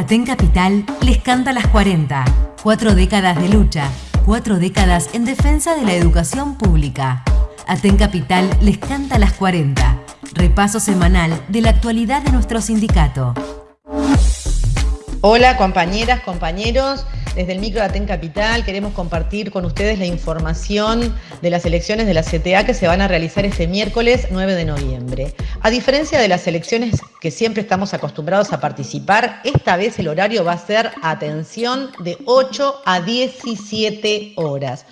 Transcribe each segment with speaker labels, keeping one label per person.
Speaker 1: Aten Capital les canta las 40. Cuatro décadas de lucha, cuatro décadas en defensa de la educación pública. Aten Capital les canta las 40. Repaso semanal de la actualidad de nuestro sindicato.
Speaker 2: Hola compañeras, compañeros. Desde el micro de Aten Capital queremos compartir con ustedes la información de las elecciones de la CTA que se van a realizar este miércoles 9 de noviembre. A diferencia de las elecciones que siempre estamos acostumbrados a participar, esta vez el horario va a ser, atención, de 8 a 17 horas.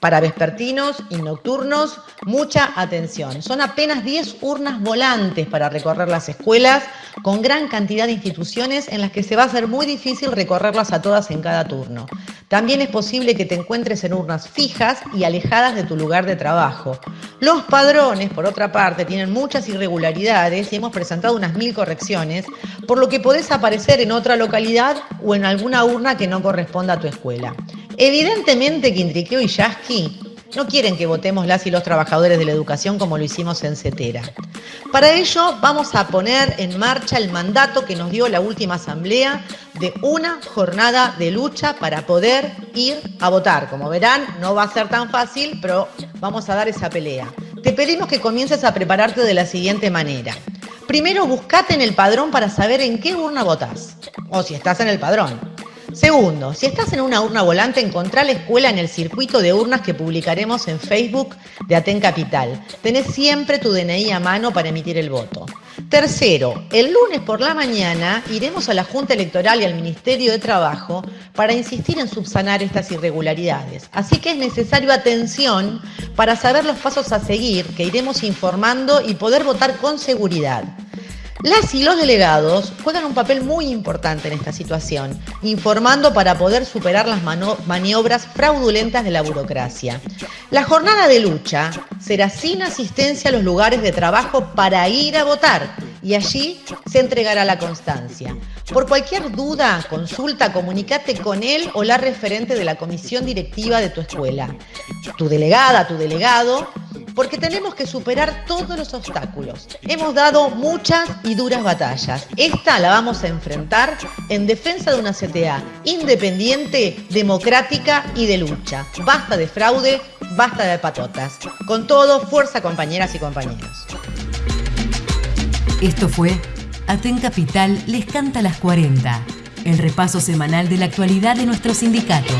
Speaker 2: Para vespertinos y nocturnos, mucha atención. Son apenas 10 urnas volantes para recorrer las escuelas, con gran cantidad de instituciones en las que se va a hacer muy difícil recorrerlas a todas en cada turno. También es posible que te encuentres en urnas fijas y alejadas de tu lugar de trabajo. Los padrones, por otra parte, tienen muchas irregularidades y hemos presentado unas mil correcciones, por lo que podés aparecer en otra localidad o en alguna urna que no corresponda a tu escuela. Evidentemente que Intriqueo y Yasky no quieren que votemos las y los trabajadores de la educación como lo hicimos en CETERA. Para ello vamos a poner en marcha el mandato que nos dio la última asamblea de una jornada de lucha para poder ir a votar. Como verán, no va a ser tan fácil, pero vamos a dar esa pelea. Te pedimos que comiences a prepararte de la siguiente manera. Primero, buscate en el padrón para saber en qué urna votás, o si estás en el padrón. Segundo, si estás en una urna volante, encontrá la escuela en el circuito de urnas que publicaremos en Facebook de Aten Capital. Tenés siempre tu DNI a mano para emitir el voto. Tercero, el lunes por la mañana iremos a la Junta Electoral y al Ministerio de Trabajo para insistir en subsanar estas irregularidades. Así que es necesario atención para saber los pasos a seguir que iremos informando y poder votar con seguridad. Las y los delegados juegan un papel muy importante en esta situación, informando para poder superar las maniobras fraudulentas de la burocracia. La jornada de lucha será sin asistencia a los lugares de trabajo para ir a votar y allí se entregará la constancia. Por cualquier duda, consulta, comunícate con él o la referente de la comisión directiva de tu escuela, tu delegada, tu delegado, porque tenemos que superar todos los obstáculos. Hemos dado muchas y duras batallas. Esta la vamos a enfrentar en defensa de una CTA independiente, democrática y de lucha. Basta de fraude, basta de patotas. Con todo, fuerza compañeras y compañeros.
Speaker 1: Esto fue Aten Capital les canta las 40, el repaso semanal de la actualidad de nuestro sindicato.